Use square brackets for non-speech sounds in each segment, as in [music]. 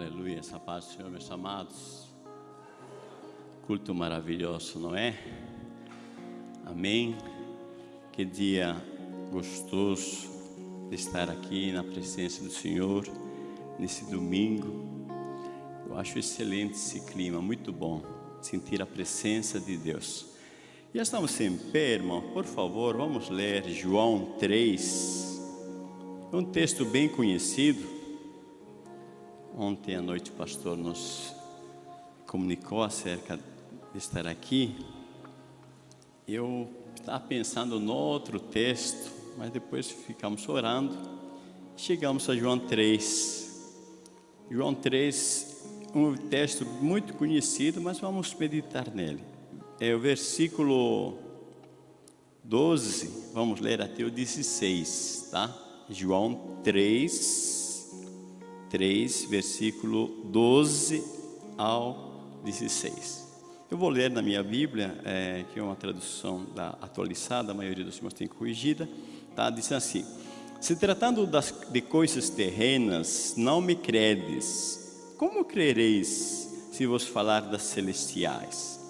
Aleluia, essa paz do Senhor, meus amados. Culto maravilhoso, não é? Amém. Que dia gostoso de estar aqui na presença do Senhor nesse domingo. Eu acho excelente esse clima, muito bom sentir a presença de Deus. Já estamos em pé, irmão. Por favor, vamos ler João 3. É um texto bem conhecido Ontem à noite o pastor nos comunicou acerca de estar aqui. Eu estava pensando no outro texto, mas depois ficamos orando. Chegamos a João 3. João 3, um texto muito conhecido, mas vamos meditar nele. É o versículo 12, vamos ler até o 16, tá? João 3, 3, versículo 12 ao 16. Eu vou ler na minha Bíblia, é, que é uma tradução da atualizada, a maioria dos irmãos tem corrigida, tá? diz assim, se tratando das, de coisas terrenas, não me credes, como crereis se vos falar das celestiais?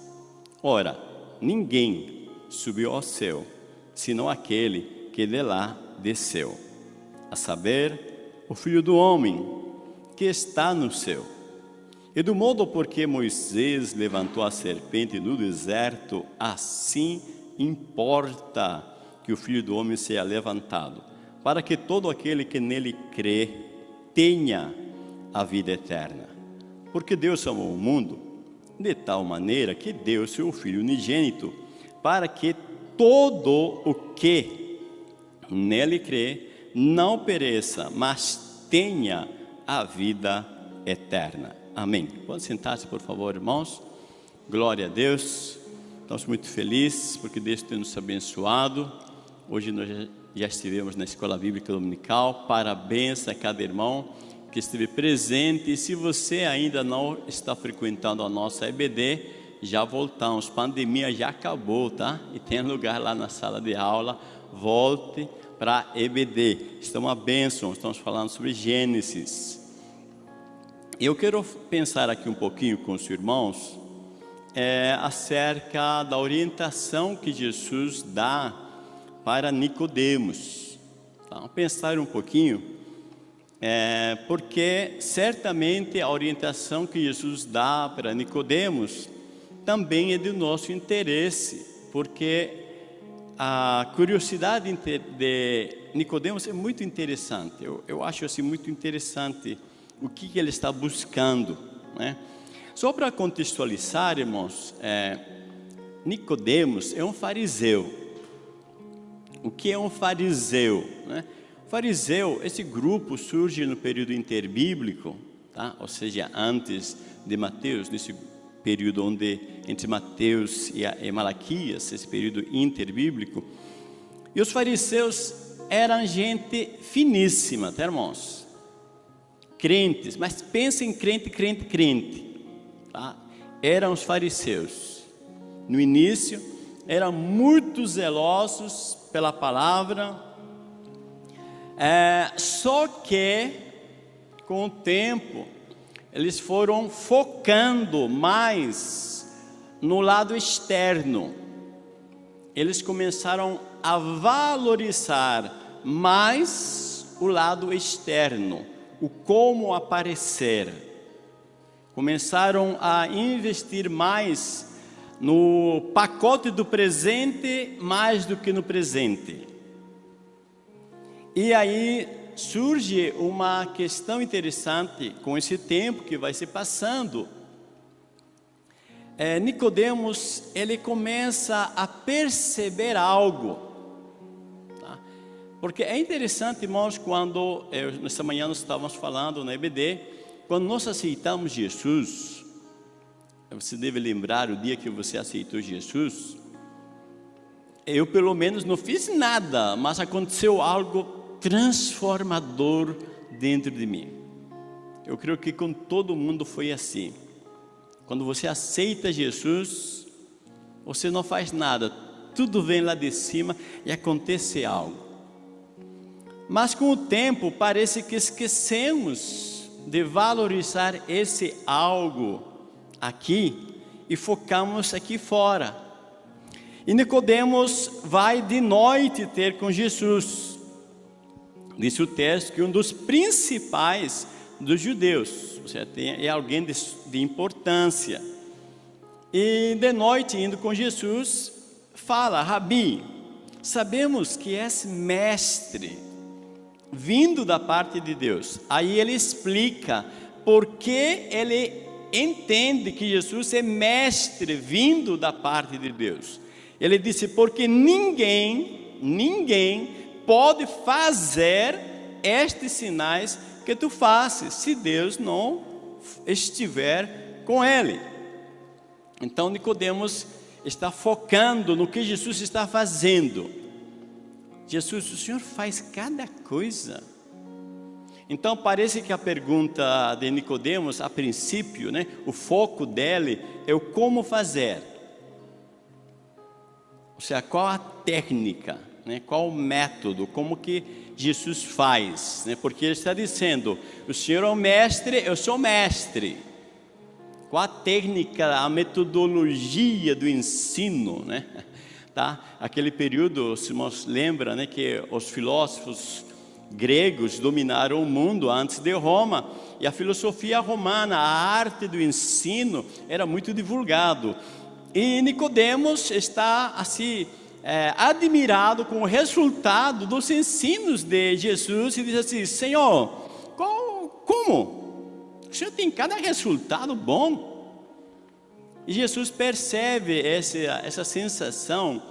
Ora, ninguém subiu ao céu, senão aquele que de lá desceu, a saber, o Filho do Homem, que está no céu. E do modo porque Moisés levantou a serpente no deserto, assim importa que o Filho do Homem seja levantado, para que todo aquele que nele crê tenha a vida eterna. Porque Deus amou o mundo de tal maneira que deu seu Filho unigênito, para que todo o que nele crê não pereça, mas tenha a vida eterna. Amém. Pode sentar-se, por favor, irmãos. Glória a Deus. Estamos muito felizes porque Deus tem nos abençoado. Hoje nós já estivemos na Escola Bíblica Dominical. Parabéns a cada irmão que esteve presente. E se você ainda não está frequentando a nossa EBD, já voltamos. Pandemia já acabou, tá? E tem lugar lá na sala de aula. Volte para EBD. Está uma bênção. Estamos falando sobre Gênesis. Eu quero pensar aqui um pouquinho com os irmãos é, acerca da orientação que Jesus dá para Nicodemos. Vamos pensar um pouquinho, é, porque certamente a orientação que Jesus dá para Nicodemos também é do nosso interesse, porque a curiosidade de Nicodemos é muito interessante. Eu, eu acho assim muito interessante o que, ele está buscando. Né? Só para contextualizar, irmãos, é, Nicodemos é um fariseu. O que é um fariseu? Né? Fariseu, esse grupo surge no período interbíblico, tá? ou seja, antes de Mateus, nesse período onde entre Mateus e, e Malaquias, esse período interbíblico. E os fariseus eram gente finíssima, tá, irmãos? Crentes, mas pensa em crente, crente, crente. Tá? Eram os fariseus. No início, eram muito zelosos pela palavra, é, só que, com o tempo, eles foram focando mais no lado externo. Eles começaram a valorizar mais o lado externo o como aparecer. Começaram a investir mais no pacote do presente mais do que no presente. E aí surge uma questão interessante com esse tempo que vai se passando. É, Nicodemos ele começa a perceber algo porque é interessante, irmãos, quando eu, nessa manhã nós estávamos falando na EBD, quando nós aceitamos Jesus, você deve lembrar o dia que você aceitou Jesus, eu pelo menos não fiz nada, mas aconteceu algo transformador dentro de mim. Eu creio que com todo mundo foi assim. Quando você aceita Jesus, você não faz nada, tudo vem lá de cima e acontece algo. Mas com o tempo parece que esquecemos de valorizar esse algo aqui e focamos aqui fora. E Nicodemos vai de noite ter com Jesus. Diz o texto que um dos principais dos judeus, ou seja, é alguém de, de importância. E de noite, indo com Jesus, fala, Rabi, sabemos que és mestre, vindo da parte de Deus. Aí ele explica por que ele entende que Jesus é mestre, vindo da parte de Deus. Ele disse, porque ninguém, ninguém pode fazer estes sinais que tu fazes, se Deus não estiver com ele. Então Nicodemos está focando no que Jesus está fazendo. Jesus, o Senhor faz cada coisa. Então parece que a pergunta de Nicodemos, a princípio, né, o foco dele é o como fazer. Ou seja, qual a técnica, né, qual o método, como que Jesus faz, né, porque ele está dizendo, o Senhor é o mestre, eu sou mestre. Qual a técnica, a metodologia do ensino, né? Tá? Aquele período, se nos lembra, né, que os filósofos gregos dominaram o mundo antes de Roma e a filosofia romana, a arte do ensino era muito divulgado. E Nicodemos está assim é, admirado com o resultado dos ensinos de Jesus e diz assim: Senhor, qual, como? O Senhor tem cada resultado bom. E Jesus percebe essa, essa sensação,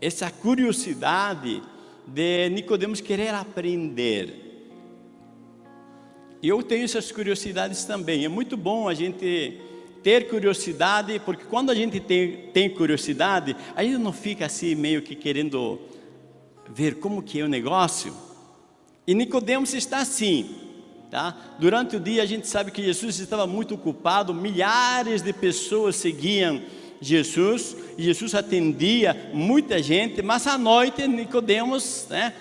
essa curiosidade de Nicodemos querer aprender. E eu tenho essas curiosidades também. É muito bom a gente ter curiosidade, porque quando a gente tem, tem curiosidade, a gente não fica assim meio que querendo ver como que é o negócio. E Nicodemos está assim. Tá? Durante o dia a gente sabe que Jesus estava muito ocupado, milhares de pessoas seguiam Jesus, e Jesus atendia muita gente, mas à noite Nicodemos, né?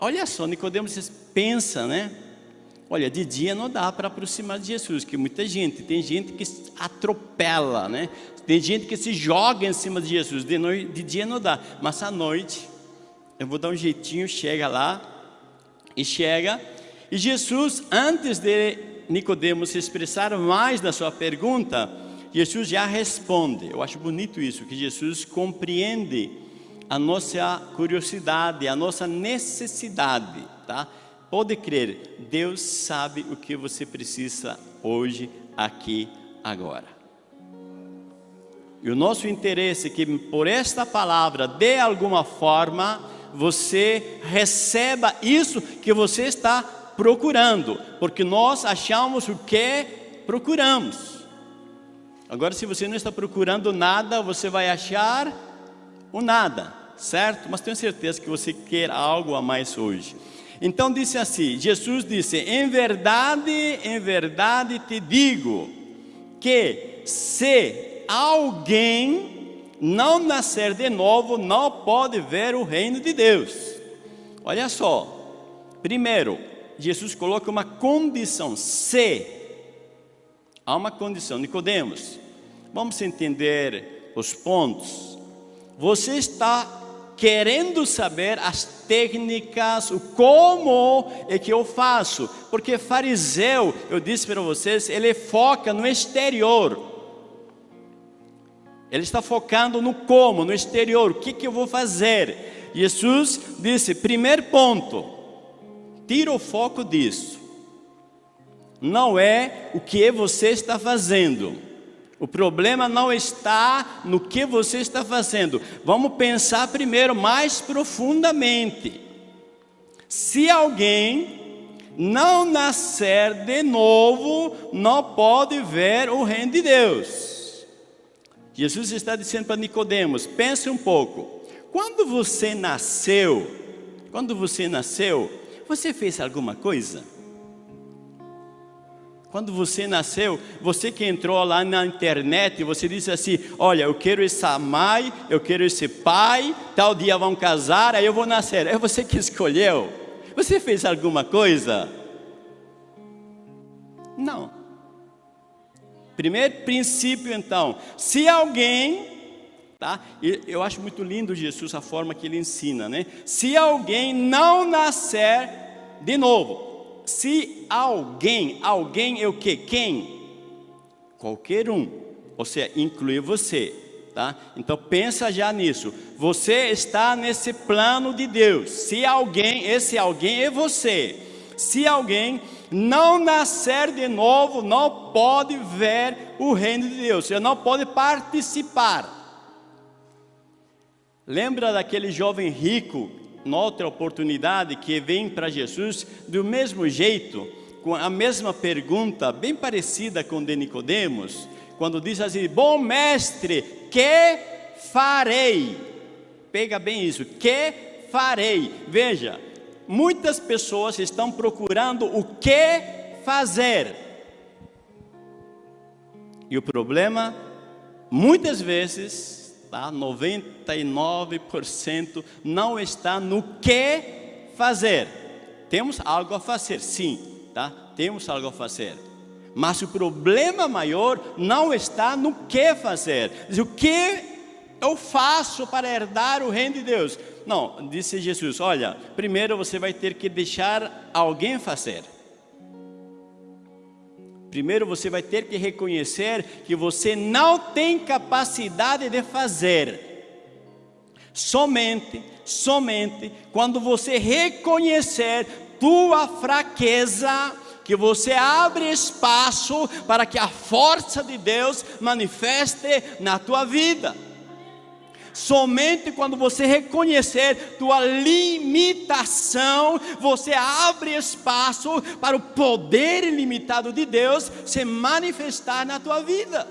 Olha só, Nicodemos pensa, né? Olha, de dia não dá para aproximar de Jesus, que muita gente, tem gente que atropela, né? Tem gente que se joga em cima de Jesus, de, noite, de dia não dá, mas à noite eu vou dar um jeitinho, chega lá e chega e Jesus, antes de Nicodemos se expressar mais na sua pergunta, Jesus já responde. Eu acho bonito isso, que Jesus compreende a nossa curiosidade, a nossa necessidade, tá? Pode crer, Deus sabe o que você precisa hoje, aqui, agora. E o nosso interesse é que por esta palavra, de alguma forma, você receba isso que você está procurando, porque nós achamos o que procuramos. Agora, se você não está procurando nada, você vai achar o nada, certo? Mas tenho certeza que você quer algo a mais hoje. Então disse assim, Jesus disse, em verdade, em verdade te digo, que se alguém não nascer de novo, não pode ver o reino de Deus. Olha só, primeiro, Jesus coloca uma condição, se há uma condição, Nicodemos, vamos entender os pontos. Você está querendo saber as técnicas, o como é que eu faço, porque fariseu, eu disse para vocês, ele foca no exterior. Ele está focando no como, no exterior, o que, que eu vou fazer. Jesus disse, primeiro ponto, tira o foco disso. Não é o que você está fazendo. O problema não está no que você está fazendo. Vamos pensar primeiro mais profundamente. Se alguém não nascer de novo, não pode ver o reino de Deus. Jesus está dizendo para Nicodemos, pense um pouco. Quando você nasceu, quando você nasceu, você fez alguma coisa? Quando você nasceu, você que entrou lá na internet, você disse assim: Olha, eu quero essa mãe, eu quero esse pai, tal dia vão casar, aí eu vou nascer. É você que escolheu. Você fez alguma coisa? Não. Primeiro princípio, então, se alguém Tá? Eu acho muito lindo Jesus a forma que ele ensina, né? Se alguém não nascer de novo, se alguém, alguém é o que? Quem? Qualquer um, ou seja, inclui você, tá? Então pensa já nisso. Você está nesse plano de Deus. Se alguém, esse alguém é você. Se alguém não nascer de novo, não pode ver o reino de Deus, você não pode participar. Lembra daquele jovem rico, noutra oportunidade, que vem para Jesus do mesmo jeito, com a mesma pergunta, bem parecida com de Nicodemos, quando diz assim: Bom mestre, que farei? Pega bem isso, que farei? Veja, muitas pessoas estão procurando o que fazer. E o problema, muitas vezes, tá? 99% não está no que fazer. Temos algo a fazer, sim, tá? Temos algo a fazer. Mas o problema maior não está no que fazer. O que eu faço para herdar o reino de Deus? Não, disse Jesus, olha, primeiro você vai ter que deixar alguém fazer. Primeiro você vai ter que reconhecer que você não tem capacidade de fazer. Somente, somente quando você reconhecer tua fraqueza, que você abre espaço para que a força de Deus manifeste na tua vida. Somente quando você reconhecer tua limitação, você abre espaço para o poder ilimitado de Deus se manifestar na tua vida.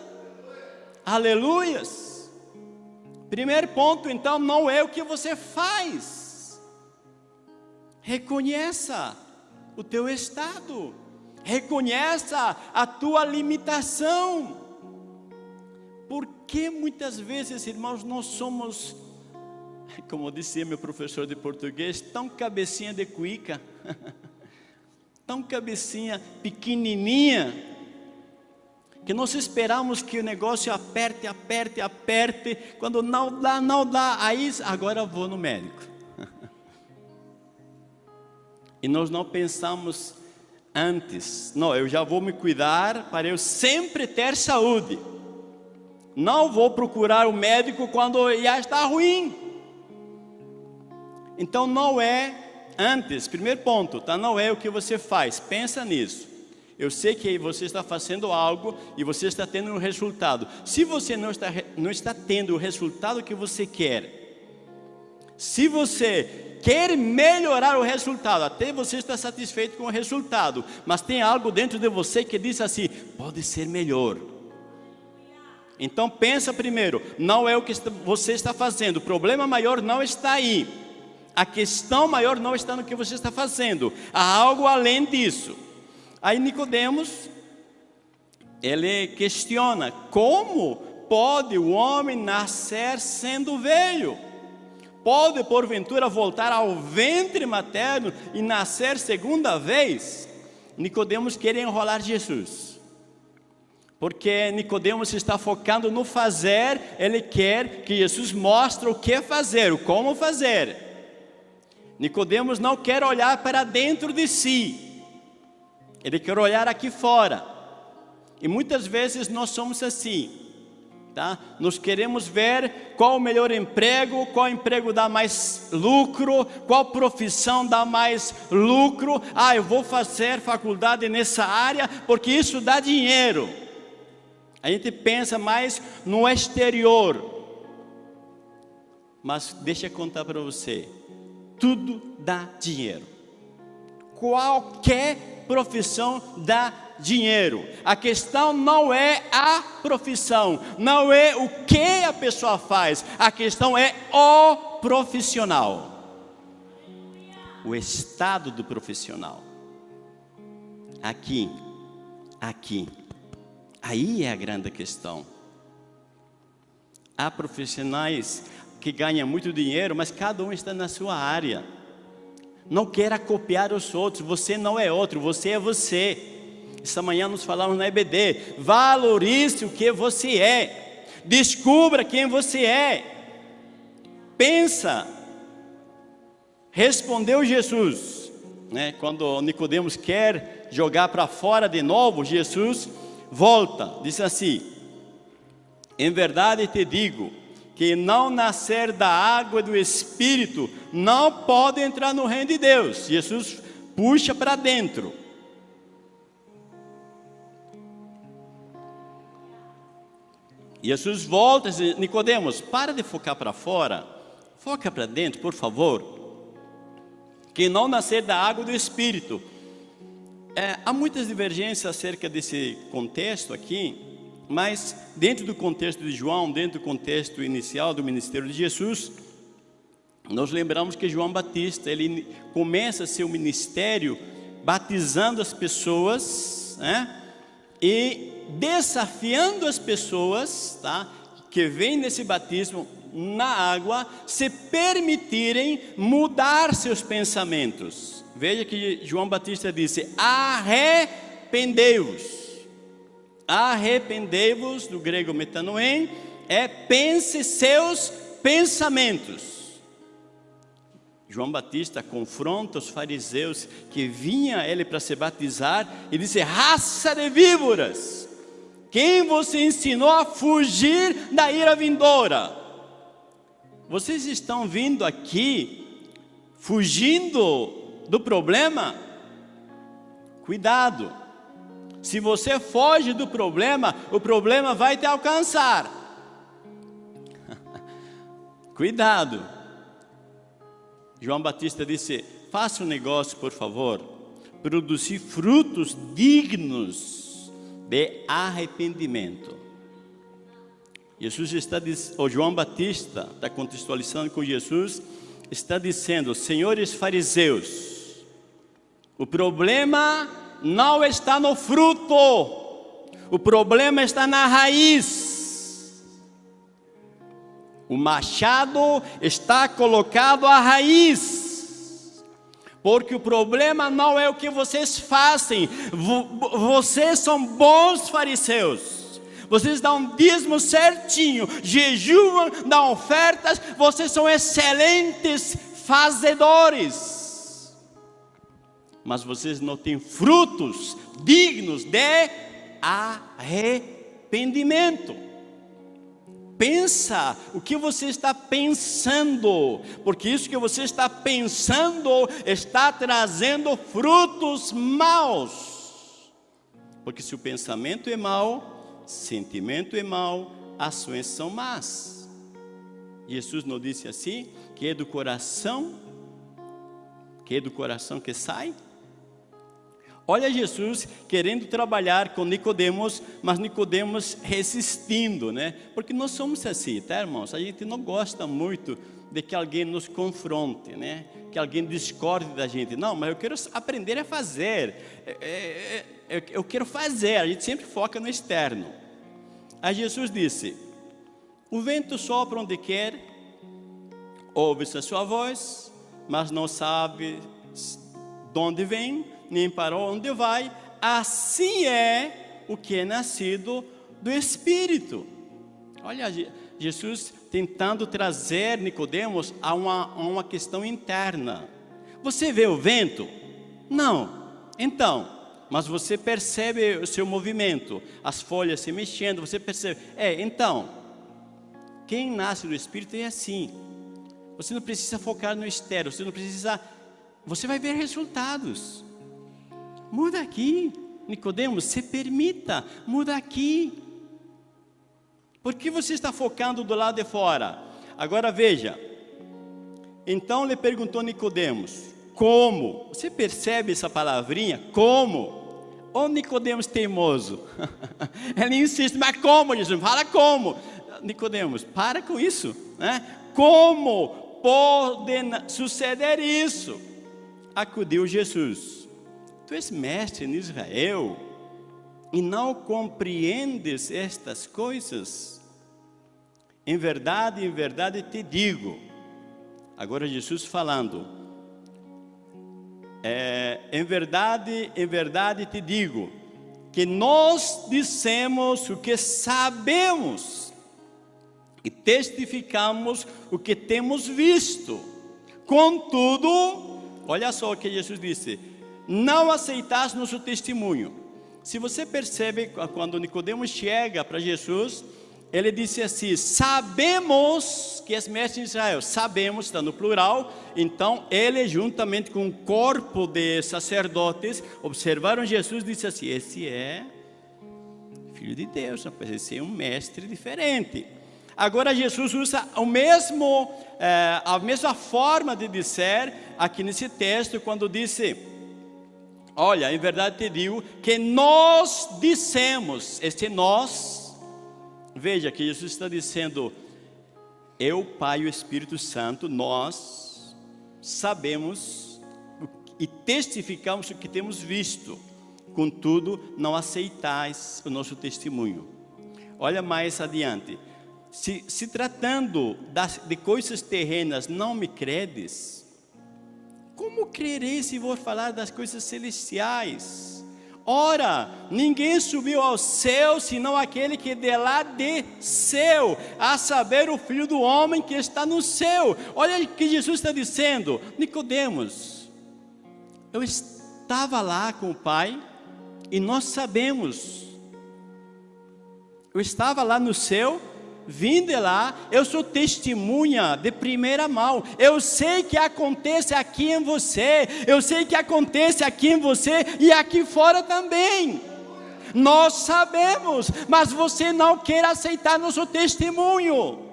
Aleluias. Primeiro ponto, então, não é o que você faz. Reconheça o teu estado. Reconheça a tua limitação. Por que muitas vezes, irmãos, nós somos, como dizia meu professor de português, tão cabecinha de cuica, [laughs] tão cabecinha pequenininha, que nós esperamos que o negócio aperte, aperte, aperte, quando não dá, não dá, aí agora vou no médico. [laughs] e nós não pensamos antes, não, eu já vou me cuidar para eu sempre ter saúde. Não vou procurar o médico quando já está ruim. Então não é antes, primeiro ponto, tá? Não é o que você faz. Pensa nisso. Eu sei que você está fazendo algo e você está tendo um resultado. Se você não está, não está tendo o resultado que você quer, se você quer melhorar o resultado, até você está satisfeito com o resultado, mas tem algo dentro de você que diz assim: pode ser melhor. Então pensa primeiro, não é o que você está fazendo, o problema maior não está aí. A questão maior não está no que você está fazendo, há algo além disso. Aí Nicodemos, ele questiona, como pode o homem nascer sendo velho? Pode porventura voltar ao ventre materno e nascer segunda vez? Nicodemos quer enrolar Jesus. Porque Nicodemos está focando no fazer, ele quer que Jesus mostre o que fazer, o como fazer. Nicodemos não quer olhar para dentro de si. Ele quer olhar aqui fora. E muitas vezes nós somos assim, tá? Nós queremos ver qual o melhor emprego, qual emprego dá mais lucro, qual profissão dá mais lucro. Ah, eu vou fazer faculdade nessa área porque isso dá dinheiro. A gente pensa mais no exterior. Mas deixa eu contar para você. Tudo dá dinheiro. Qualquer profissão dá dinheiro. A questão não é a profissão, não é o que a pessoa faz. A questão é o profissional. O estado do profissional. Aqui, aqui Aí é a grande questão. Há profissionais que ganham muito dinheiro, mas cada um está na sua área. Não queira copiar os outros, você não é outro, você é você. Essa manhã nos falamos na EBD. Valorize o que você é. Descubra quem você é. Pensa. Respondeu Jesus, né? Quando Nicodemos quer jogar para fora de novo, Jesus volta, diz assim: Em verdade te digo, que não nascer da água e do Espírito não pode entrar no reino de Deus. Jesus puxa para dentro. Jesus volta e diz, Nicodemos, para de focar para fora, foca para dentro, por favor. Que não nascer da água e do Espírito. É, há muitas divergências acerca desse contexto aqui, mas dentro do contexto de João, dentro do contexto inicial do ministério de Jesus, nós lembramos que João Batista, ele começa seu ministério batizando as pessoas, né? E desafiando as pessoas, tá? Que vêm nesse batismo na água, se permitirem mudar seus pensamentos. Veja que João Batista disse: arrependei-vos arrependei-vos, do grego metanoem, é pense seus pensamentos. João Batista confronta os fariseus que vinha ele para se batizar e disse: raça de víboras, quem você ensinou a fugir da ira vindoura? Vocês estão vindo aqui fugindo do problema? Cuidado se você foge do problema, o problema vai te alcançar. [laughs] Cuidado. João Batista disse: faça um negócio, por favor, produzir frutos dignos de arrependimento. Jesus está ou João Batista está contextualizando com Jesus, está dizendo: Senhores fariseus, o problema não está no fruto, o problema está na raiz. O machado está colocado à raiz, porque o problema não é o que vocês fazem, vocês são bons fariseus. Vocês dão dízimo certinho, jejuam, dão ofertas, vocês são excelentes fazedores mas vocês não têm frutos dignos de arrependimento. Pensa o que você está pensando, porque isso que você está pensando está trazendo frutos maus. Porque se o pensamento é mau, sentimento é mau, ações são más. Jesus nos disse assim, que é do coração, que é do coração que sai Olha Jesus querendo trabalhar com Nicodemos, mas Nicodemos resistindo, né? Porque nós somos assim, tá, irmãos? A gente não gosta muito de que alguém nos confronte, né? Que alguém discorde da gente. Não, mas eu quero aprender a fazer. É, é, é, eu quero fazer. A gente sempre foca no externo. Aí Jesus disse: O vento sopra onde quer, ouve-se a sua voz, mas não sabe de onde vem nem para onde vai, assim é o que é nascido do Espírito. Olha, Jesus tentando trazer Nicodemos a uma, a uma questão interna. Você vê o vento? Não. Então, mas você percebe o seu movimento, as folhas se mexendo, você percebe. É, então, quem nasce do Espírito é assim. Você não precisa focar no externo, você não precisa. Você vai ver resultados. Muda aqui. Nicodemos, se permita, muda aqui. Por que você está focando do lado de fora? Agora veja. Então lhe perguntou Nicodemos: Como? Você percebe essa palavrinha? Como? Ô Nicodemos teimoso. [laughs] Ele insiste, mas como, Jesus? Fala como. Nicodemos, para com isso, né? Como pode suceder isso? Acudiu Jesus Tu és mestre em Israel e não compreendes estas coisas? Em verdade, em verdade te digo. Agora Jesus falando. É, em verdade, em verdade te digo, que nós dissemos o que sabemos e testificamos o que temos visto. Contudo, olha só o que Jesus disse: não aceitas nosso testemunho. Se você percebe, quando Nicodemos chega para Jesus, ele disse assim: Sabemos que és mestre de Israel, sabemos, está no plural. Então, ele, juntamente com um corpo de sacerdotes, observaram Jesus e disse assim: Esse é filho de Deus, pode ser um mestre diferente. Agora, Jesus usa o mesmo, é, a mesma forma de dizer aqui nesse texto, quando disse: Olha, em verdade te digo que nós dissemos, este nós Veja que Jesus está dizendo: Eu, Pai e o Espírito Santo, nós sabemos e testificamos o que temos visto, contudo, não aceitais o nosso testemunho. Olha mais adiante. Se, se tratando das, de coisas terrenas, não me credes, como crereis se vou falar das coisas celestiais? Ora, ninguém subiu ao céu, senão aquele que de lá desceu, a saber, o Filho do Homem que está no céu. Olha o que Jesus está dizendo, Nicodemos, eu estava lá com o Pai, e nós sabemos, eu estava lá no céu, vim de lá, eu sou testemunha de primeira mão. Eu sei que acontece aqui em você, eu sei que acontece aqui em você e aqui fora também. Nós sabemos, mas você não quer aceitar nosso testemunho.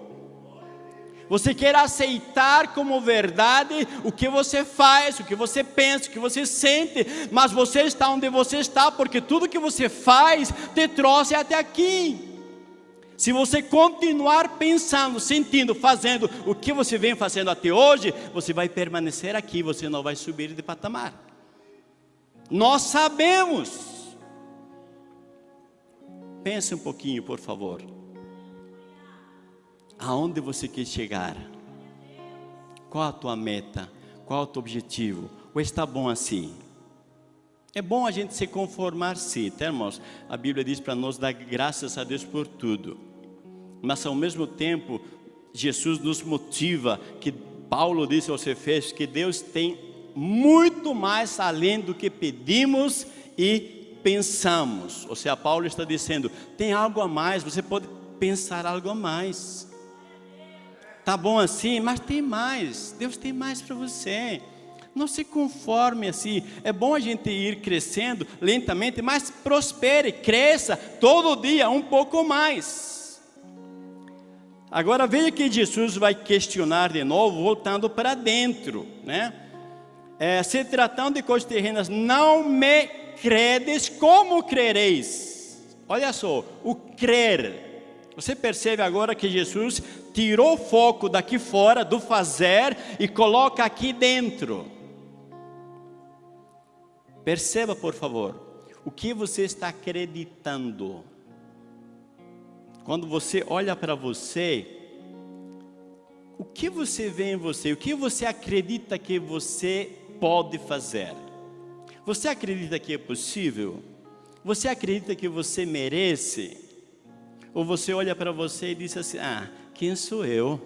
Você quer aceitar como verdade o que você faz, o que você pensa, o que você sente, mas você está onde você está porque tudo que você faz te trouxe até aqui. Se você continuar pensando, sentindo, fazendo o que você vem fazendo até hoje, você vai permanecer aqui, você não vai subir de patamar. Nós sabemos. Pense um pouquinho, por favor. Aonde você quer chegar? Qual a tua meta? Qual o teu objetivo? Ou está bom assim? É bom a gente se conformar sim, tá, irmãos? A Bíblia diz para nós dar graças a Deus por tudo. Mas ao mesmo tempo, Jesus nos motiva, que Paulo disse aos Efésios, que Deus tem muito mais além do que pedimos e pensamos. Ou seja, Paulo está dizendo, tem algo a mais, você pode pensar algo a mais. Tá bom assim, mas tem mais. Deus tem mais para você. Não se conforme assim. É bom a gente ir crescendo lentamente, mas prospere, cresça todo dia um pouco mais. Agora veja que Jesus vai questionar de novo, voltando para dentro, né? É, se tratando de coisas terrenas, não me credes, como crereis? Olha só, o crer. Você percebe agora que Jesus tirou o foco daqui fora, do fazer, e coloca aqui dentro. Perceba, por favor, o que você está acreditando. Quando você olha para você, o que você vê em você? O que você acredita que você pode fazer? Você acredita que é possível? Você acredita que você merece? Ou você olha para você e diz assim: Ah, quem sou eu?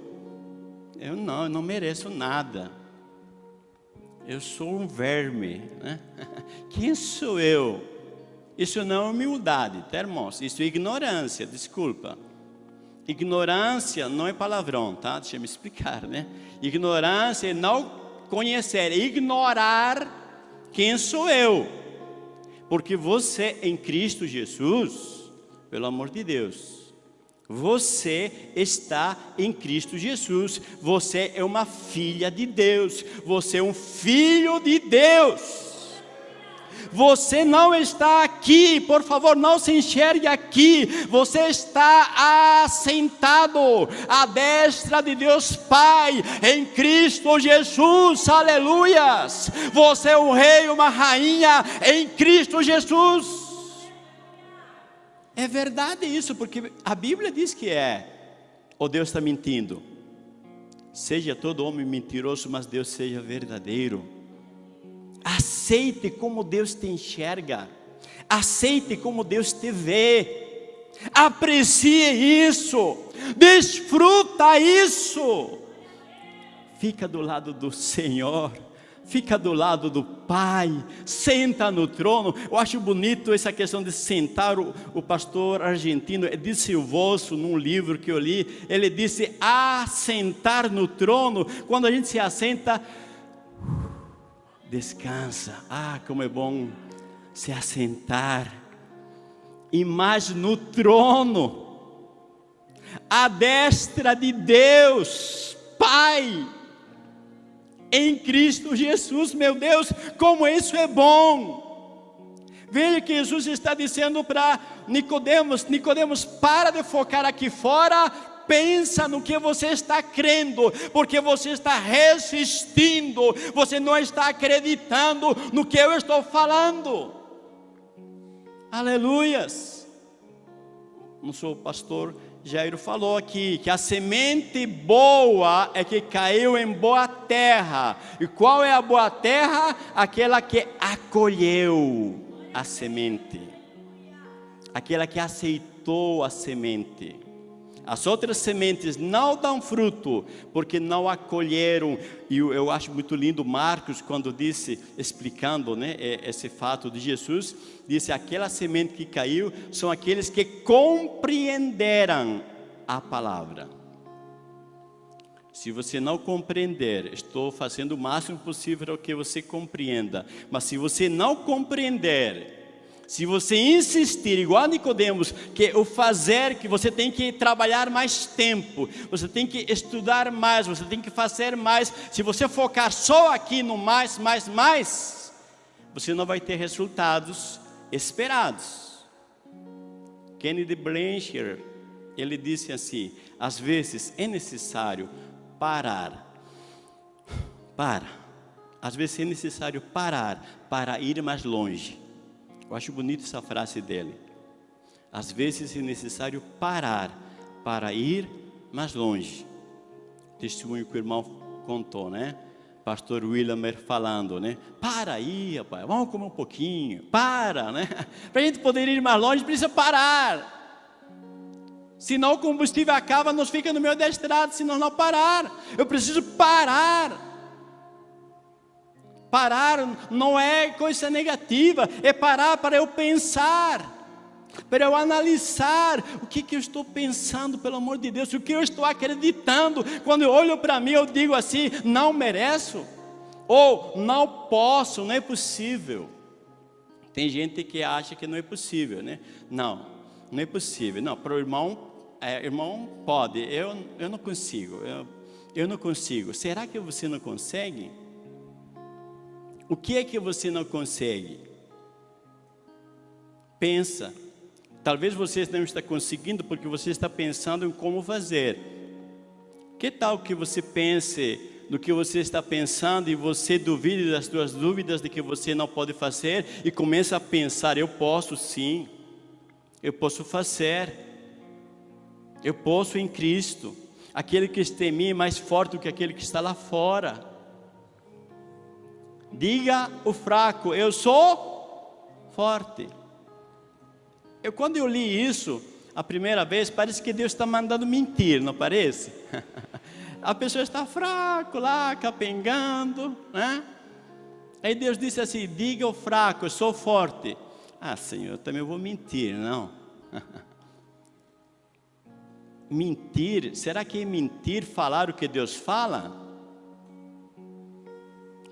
Eu não, eu não mereço nada eu sou um verme. Né? [laughs] Quem sou eu? Isso não é humildade, tá, irmãos? Isso é ignorância, desculpa. Ignorância não é palavrão, tá? Deixa eu me explicar, né? Ignorância é não conhecer, é ignorar quem sou eu. Porque você em Cristo Jesus, pelo amor de Deus, você está em Cristo Jesus. Você é uma filha de Deus. Você é um filho de Deus. Você não está aqui, por favor, não se enxergue aqui. Você está assentado à destra de Deus Pai, em Cristo Jesus, aleluias. Você é um rei, uma rainha em Cristo Jesus. É verdade isso, porque a Bíblia diz que é. Ou Deus está mentindo? Seja todo homem mentiroso, mas Deus seja verdadeiro. Aceite como Deus te enxerga. Aceite como Deus te vê. Aprecie isso. Desfruta isso. Fica do lado do Senhor fica do lado do Pai, senta no trono. Eu acho bonito essa questão de sentar. O, o pastor argentino disse o vosso num livro que eu li. Ele disse: assentar no trono. Quando a gente se assenta, descansa. Ah, como é bom se assentar. E mais no trono, à destra de Deus, Pai em Cristo Jesus, meu Deus, como isso é bom. Veja que Jesus está dizendo para Nicodemos, Nicodemos, para de focar aqui fora, pensa no que você está crendo, porque você está resistindo, você não está acreditando no que eu estou falando. Aleluias. Não sou pastor Jairo falou aqui que a semente boa é que caiu em boa terra. E qual é a boa terra? Aquela que acolheu a semente, aquela que aceitou a semente. As outras sementes não dão fruto, porque não acolheram. E eu, acho muito lindo Marcos, quando disse, explicando né, esse fato de Jesus, disse: aquela semente que caiu são aqueles que compreenderam a palavra. Se você não compreender, estou fazendo o máximo possível para que você compreenda. Mas se você não compreender, se você insistir, igual a Nicodemos, que o fazer, que você tem que trabalhar mais tempo, você tem que estudar mais, você tem que fazer mais. Se você focar só aqui no mais, mais, mais, você não vai ter resultados esperados. Kennedy Blanchard, ele disse assim: às vezes é necessário parar, para, às vezes é necessário parar para ir mais longe. Eu acho bonito essa frase dele. Às vezes é necessário parar para ir mais longe. Testemunho que o irmão contou, né? Pastor Williamer falando, né? Para aí, rapaz, vamos comer um pouquinho. Para, né? [laughs] Para a gente poder ir mais longe, precisa parar. Senão o combustível acaba, nós fica no meio da estrada, se nós não parar. Eu preciso parar. Parar não é coisa negativa, é parar para eu pensar, para eu analisar o que, que eu estou pensando, pelo amor de Deus, o que eu estou acreditando. Quando eu olho para mim, eu digo assim: não mereço, ou não posso, não é possível. Tem gente que acha que não é possível, né? Não, não é possível. Não, para o irmão, é, irmão pode, eu, eu não consigo, eu, eu não consigo. Será que você não consegue? O que é que você não consegue? Pensa. Talvez você não está conseguindo porque você está pensando em como fazer. Que tal que você pense no que você está pensando e você duvide das suas dúvidas de que você não pode fazer e começa a pensar, eu posso sim, eu posso fazer, eu posso em Cristo. Aquele que está em mim é mais forte do que aquele que está lá fora. Diga o fraco, eu sou forte. Eu, quando eu li isso a primeira vez, parece que Deus está mandando mentir, não parece? [laughs] a pessoa está fraco lá, capengando, né? Aí Deus disse assim: diga o fraco, eu sou forte. Ah, Senhor, eu também vou mentir, não? [laughs] mentir, será que é mentir falar o que Deus fala?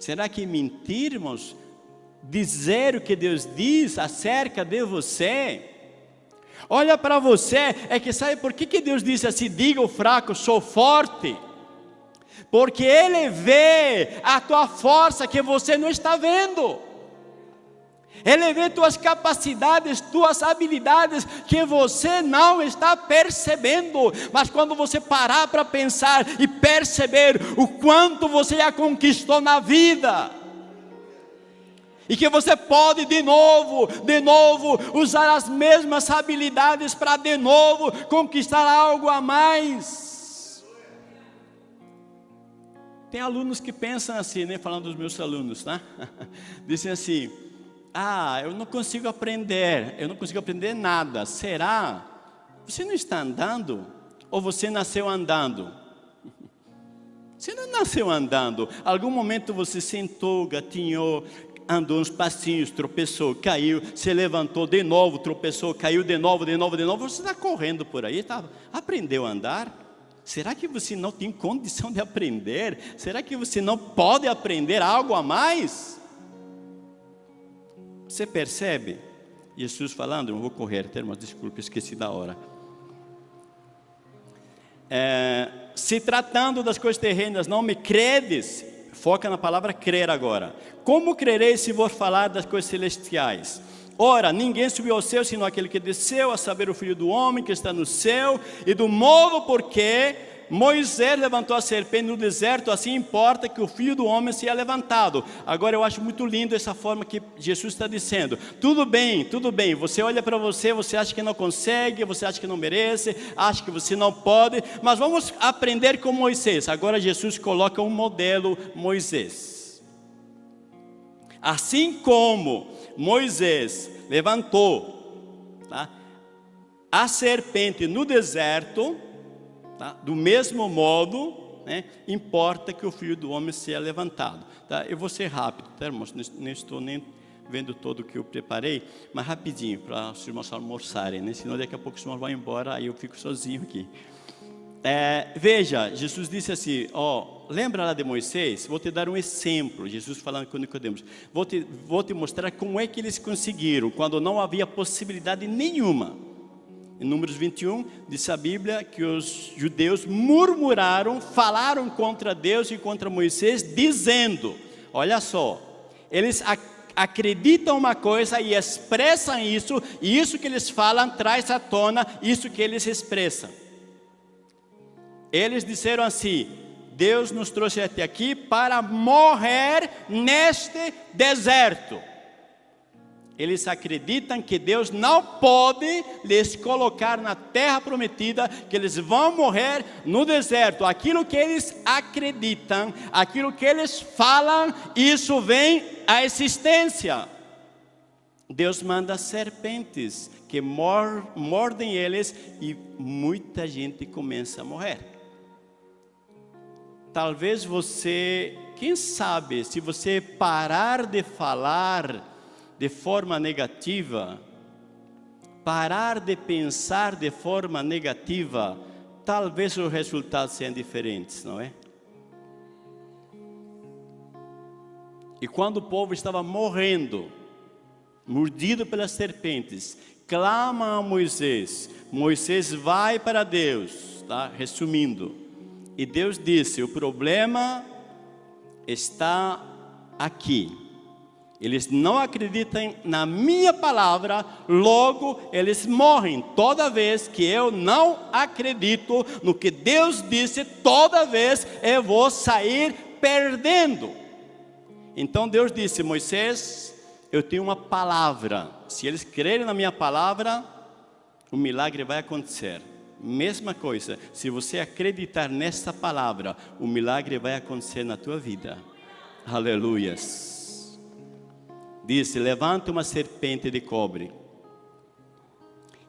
Será que mentirmos? Dizer o que Deus diz acerca de você? Olha para você, é que sabe por que, que Deus disse assim: diga o fraco, sou forte? Porque Ele vê a tua força que você não está vendo. Ele vê tuas capacidades, tuas habilidades que você não está percebendo. Mas quando você parar para pensar e perceber o quanto você já conquistou na vida, e que você pode de novo, de novo, usar as mesmas habilidades para de novo conquistar algo a mais. Tem alunos que pensam assim, né? Falando dos meus alunos, tá? [laughs] Dizem assim: Ah, eu não consigo aprender, eu não consigo aprender nada. Será? Você não está andando? Ou você nasceu andando? [laughs] Você não nasceu andando. Algum momento você sentou, gatinhou, andou uns passinhos, tropeçou, caiu, se levantou de novo, tropeçou, caiu de novo, de novo, de novo. Você está correndo por aí, tá? aprendeu a andar? Será que você não tem condição de aprender? Será que você não pode aprender algo a mais? Você percebe? Jesus falando, não vou correr, termos, desculpe, esqueci da hora. É, se tratando das coisas terrenas, não me credes, foca na palavra crer agora. Como crereis se vos falar das coisas celestiais? Ora, ninguém subiu ao céu, senão aquele que desceu, a saber o Filho do Homem que está no céu, e do modo porque Moisés levantou a serpente no deserto, assim importa que o Filho do Homem seja levantado. Agora eu acho muito lindo essa forma que Jesus está dizendo. Tudo bem, tudo bem, você olha para você, você acha que não consegue, você acha que não merece, acha que você não pode, mas vamos aprender com Moisés. Agora Jesus coloca um modelo Moisés. Assim como Moisés levantou tá, a serpente no deserto, Tá? Do mesmo modo, né, importa que o Filho do Homem seja levantado. Tá? Eu vou ser rápido, tá, irmãos? Não estou nem vendo todo o que eu preparei, mas rapidinho, para os irmãos almoçarem, né? senão daqui a pouco os irmãos vão embora, aí eu fico sozinho aqui. É, veja, Jesus disse assim, ó, lembra lá de Moisés? Vou te dar um exemplo, Jesus falando com Nicodemos, vou te, vou te mostrar como é que eles conseguiram, quando não havia possibilidade nenhuma. Em Números 21, diz a Bíblia que os judeus murmuraram, falaram contra Deus e contra Moisés, dizendo: Olha só, eles acreditam uma coisa e expressam isso, e isso que eles falam traz à tona isso que eles expressam. Eles disseram assim: Deus nos trouxe até aqui para morrer neste deserto. Eles acreditam que Deus não pode lhes colocar na terra prometida, que eles vão morrer no deserto. Aquilo que eles acreditam, aquilo que eles falam, isso vem à existência. Deus manda serpentes que mordem eles e muita gente começa a morrer. Talvez você, quem sabe, se você parar de falar, de forma negativa, parar de pensar de forma negativa, talvez os resultados sejam diferentes, não é? E quando o povo estava morrendo, mordido pelas serpentes, clama a Moisés. Moisés vai para Deus, tá? Resumindo. E Deus disse: o problema está aqui. Eles não acreditam na minha palavra, logo eles morrem. Toda vez que eu não acredito no que Deus disse, toda vez eu vou sair perdendo. Então Deus disse: Moisés, eu tenho uma palavra. Se eles crerem na minha palavra, o milagre vai acontecer. Mesma coisa, se você acreditar nessa palavra, o milagre vai acontecer na tua vida. Aleluias disse: Levante uma serpente de cobre.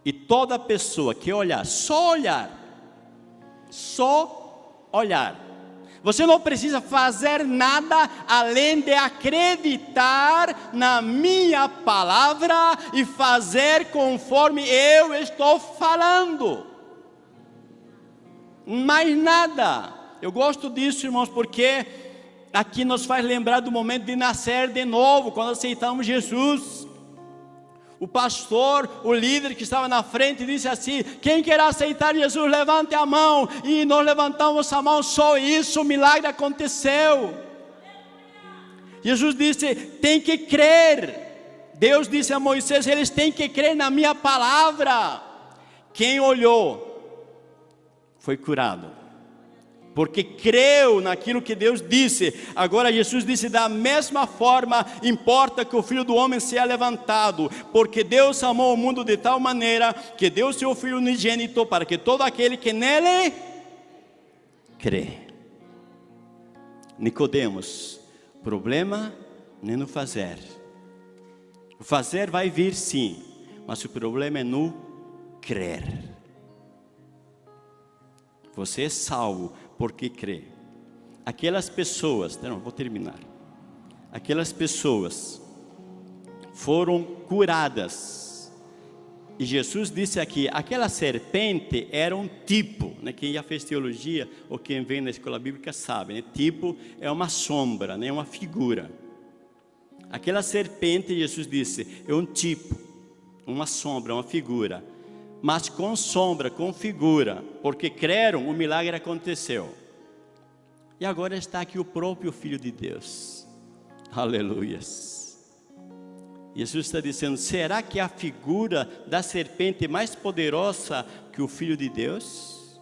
E toda pessoa que olhar, só olhar, só olhar, você não precisa fazer nada além de acreditar na minha palavra e fazer conforme eu estou falando. Mais nada. Eu gosto disso, irmãos, porque aqui nos faz lembrar do momento de nascer de novo, quando aceitamos Jesus. O pastor, o líder que estava na frente, disse assim: Quem quer aceitar Jesus, levante a mão. E nós levantamos a mão, só isso, o milagre aconteceu. Jesus disse: Tem que crer. Deus disse a Moisés: Eles têm que crer na minha palavra. Quem olhou foi curado porque creu naquilo que Deus disse. Agora Jesus disse da mesma forma, importa que o Filho do Homem seja levantado, porque Deus amou o mundo de tal maneira que deu seu Filho unigênito para que todo aquele que nele crê. Nicodemos, problema nem no fazer. Fazer vai vir sim, mas o problema é no crer. Você é salvo porque crê. Aquelas pessoas, não, vou terminar. Aquelas pessoas foram curadas. E Jesus disse aqui, aquela serpente era um tipo, né? quem já fez teologia ou quem vem na escola bíblica sabe, né? tipo é uma sombra, né? uma figura. Aquela serpente, Jesus disse, é um tipo, uma sombra, uma figura. Mas com sombra, com figura, porque creram, o milagre aconteceu. E agora está aqui o próprio Filho de Deus. Aleluias. Jesus está dizendo: será que a figura da serpente é mais poderosa que o Filho de Deus?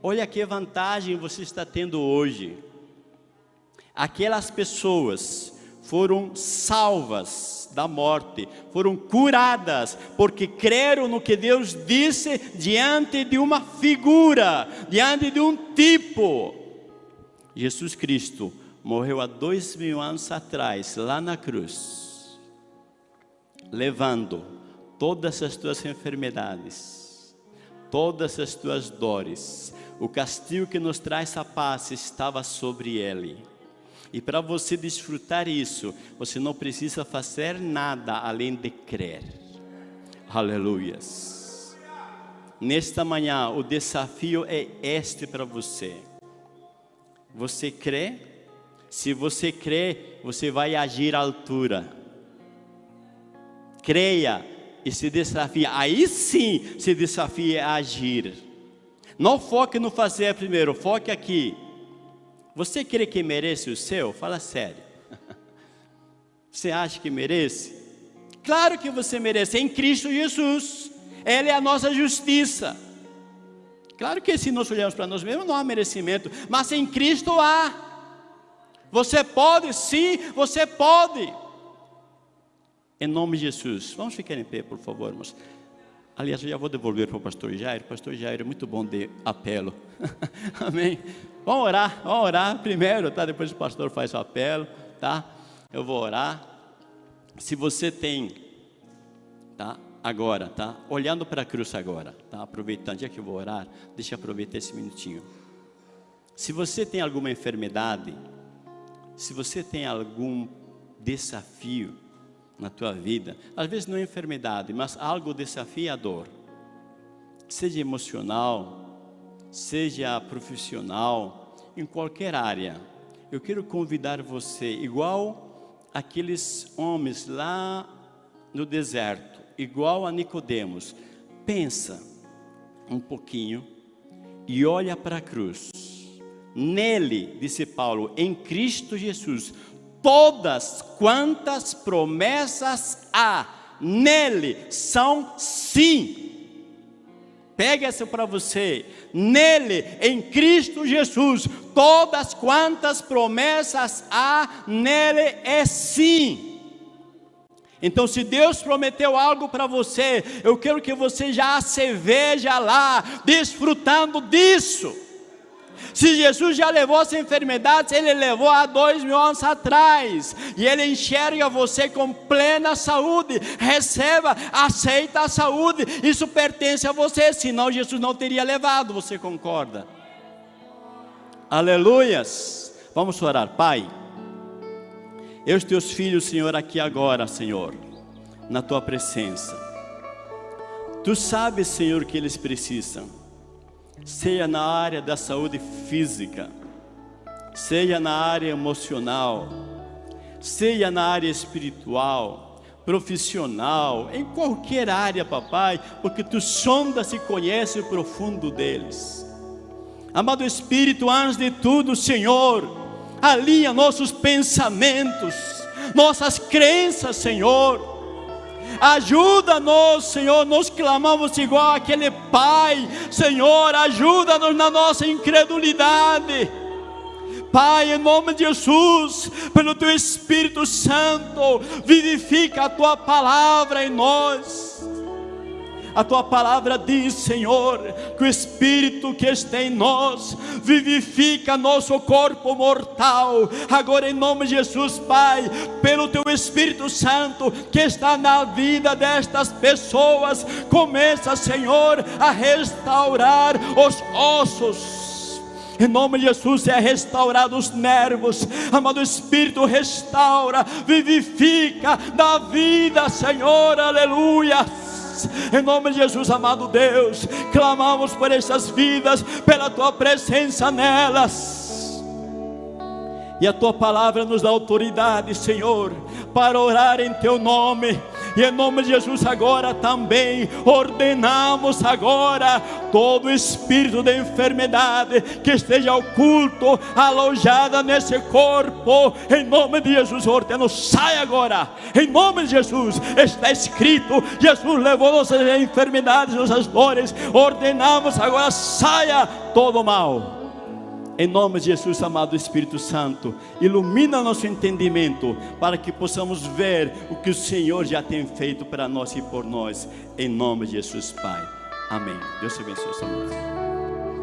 Olha que vantagem você está tendo hoje. Aquelas pessoas foram salvas da morte, foram curadas, porque creram no que Deus disse diante de uma figura, diante de um tipo. Jesus Cristo morreu há dois mil anos atrás, lá na cruz levando todas as tuas enfermidades, todas as tuas dores. O castigo que nos traz a paz estava sobre ele. E para você desfrutar isso, você não precisa fazer nada além de crer. Aleluias. Nesta manhã, o desafio é este para você. Você crê? Se você crê, você vai agir à altura creia e se desafie. Aí sim se desafie a agir. Não foque no fazer primeiro, foque aqui. Você crê que merece o céu? Fala sério. [laughs] Você acha que merece? Claro que você merece, em Cristo Jesus. Ele é a nossa justiça. Claro que se nós olharmos para nós mesmos, não há merecimento, mas em Cristo há. Você pode, sim, você pode. Em nome de Jesus. Vamos ficar em pé, por favor, irmãos. Aliás, eu já vou devolver para o pastor Jair. O pastor Jair é muito bom de apelo. [laughs] Amém. Vamos orar, vamos orar primeiro, tá? Depois o pastor faz o apelo, tá? Eu vou orar. Se você tem, tá? Agora, tá? Olhando para a cruz agora, tá? Aproveitando, já que eu vou orar, deixa eu aproveitar esse minutinho. Se você tem alguma enfermidade, se você tem algum desafio, na tua vida, às vezes não é enfermidade, mas algo desafiador, seja emocional, seja profissional, em qualquer área, eu quero convidar você, igual aqueles homens lá no deserto, igual a Nicodemos, pensa um pouquinho e olha para a cruz. Nele, disse Paulo, em Cristo Jesus, todas quantas promessas há nele são sim. Pega essa para você. Nele, em Cristo Jesus, todas quantas promessas há nele é sim. Então, se Deus prometeu algo para você, eu quero que você já se veja lá, desfrutando disso. Se Jesus já levou as enfermidades, Ele levou há dois mil anos atrás. E Ele enxerga você com plena saúde. Receba, aceita a saúde. Isso pertence a você, senão Jesus não teria levado. Você concorda? Aleluias. Vamos orar, Pai. Eu, os teus filhos, Senhor, aqui agora, Senhor, na tua presença. Tu sabes, Senhor, que eles precisam seja na área da saúde física, seja na área emocional, seja na área espiritual, profissional, em qualquer área, papai, porque tu sondas e conheces o profundo deles. Amado Espírito, antes de tudo, Senhor, alinha nossos pensamentos, nossas crenças, Senhor Ajuda-nos, Senhor. Nós clamamos igual aquele pai. Senhor, ajuda-nos na nossa incredulidade. Pai, em nome de Jesus, pelo Teu Espírito Santo, vivifica a Tua palavra em nós. A tua palavra diz, Senhor, que o Espírito que está em nós vivifica nosso corpo mortal. Agora, em nome de Jesus, Pai, pelo teu Espírito Santo que está na vida destas pessoas, começa, Senhor, a restaurar os ossos em nome de Jesus é restaurado os nervos. Amado Espírito, restaura, vivifica, dá vida, Senhor, aleluia. Em nome de Jesus, amado Deus, clamamos por essas vidas, pela tua presença nelas. E a tua palavra nos dá autoridade, Senhor, para orar em teu nome e em nome de Jesus agora também ordenamos agora todo espírito de enfermidade que esteja oculto, alojada nesse corpo, em nome de Jesus ordeno, sai agora, em nome de Jesus, está escrito, Jesus levou nossas enfermidades, nossas dores, ordenamos agora, saia todo mal. Em nome de Jesus, amado Espírito Santo, ilumina nosso entendimento para que possamos ver o que o Senhor já tem feito para nós e por nós. Em nome de Jesus, Pai. Amém. Deus te abençoe, amados.